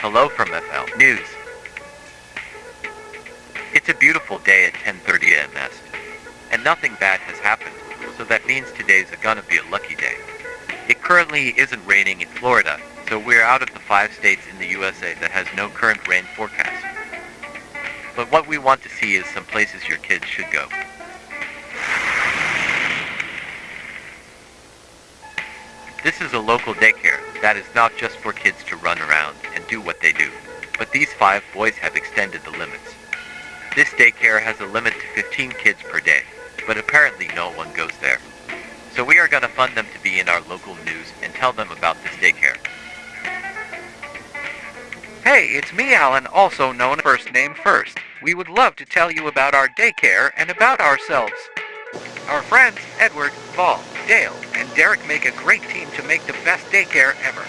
Hello from FL News. It's a beautiful day at 10:30 a.m. and nothing bad has happened, so that means today's gonna be a lucky day. It currently isn't raining in Florida, so we're out of the five states in the USA that has no current rain forecast. But what we want to see is some places your kids should go. This is a local daycare that is not just for kids to run around and do what they do, but these five boys have extended the limits. This daycare has a limit to 15 kids per day, but apparently no one goes there. So we are going to fund them to be in our local news and tell them about this daycare. Hey, it's me, Alan, also known first name first. We would love to tell you about our daycare and about ourselves. Our friends, Edward, Paul, Dale, and Derek make a great team to make the best daycare ever.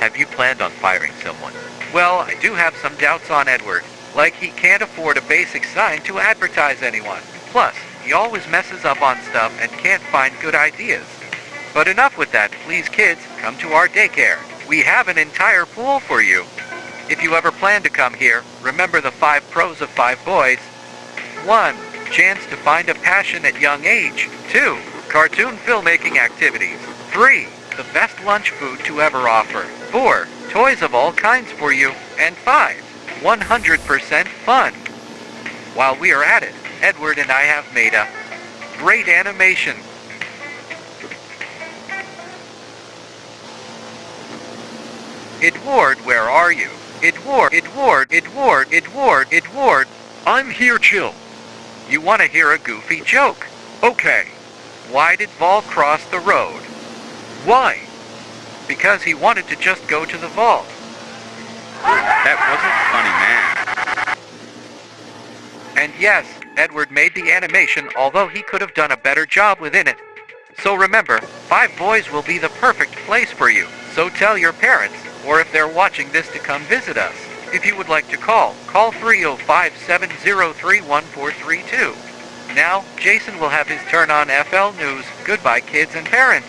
Have you planned on firing someone? Well, I do have some doubts on Edward. Like he can't afford a basic sign to advertise anyone. Plus, he always messes up on stuff and can't find good ideas. But enough with that, please kids, come to our daycare. We have an entire pool for you. If you ever plan to come here, remember the five pros of five boys. 1. Chance to find a passion at young age. 2. Cartoon filmmaking activities. 3. The best lunch food to ever offer. 4. Toys of all kinds for you. And 5. 100% fun. While we are at it, Edward and I have made a great animation. Edward, where are you? Edward, Edward, Edward, Edward, Edward. I'm here, chill. You want to hear a goofy joke? Okay. Why did Vol cross the road? Why? Because he wanted to just go to the vault. That wasn't funny, man. And yes, Edward made the animation, although he could have done a better job within it. So remember, Five Boys will be the perfect place for you. So tell your parents, or if they're watching this to come visit us. If you would like to call, call 305-703-1432. Now, Jason will have his turn on FL News. Goodbye, kids and parents.